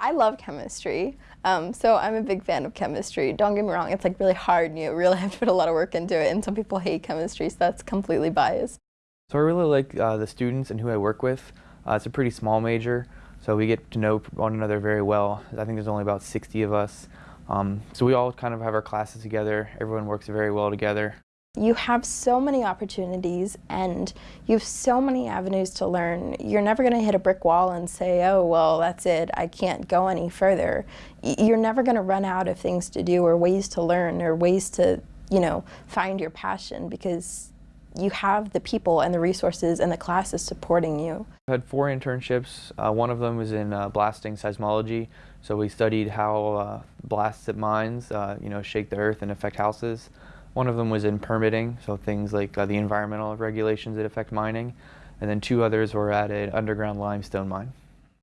I love chemistry, um, so I'm a big fan of chemistry. Don't get me wrong, it's like really hard and you really have to put a lot of work into it and some people hate chemistry, so that's completely biased. So I really like uh, the students and who I work with. Uh, it's a pretty small major, so we get to know one another very well. I think there's only about 60 of us. Um, so we all kind of have our classes together. Everyone works very well together. You have so many opportunities and you have so many avenues to learn. You're never going to hit a brick wall and say, oh, well, that's it, I can't go any further. You're never going to run out of things to do or ways to learn or ways to, you know, find your passion because you have the people and the resources and the classes supporting you. I had four internships. Uh, one of them was in uh, blasting seismology. So we studied how uh, blasts at mines, uh, you know, shake the earth and affect houses. One of them was in permitting, so things like uh, the environmental regulations that affect mining. And then two others were at an underground limestone mine.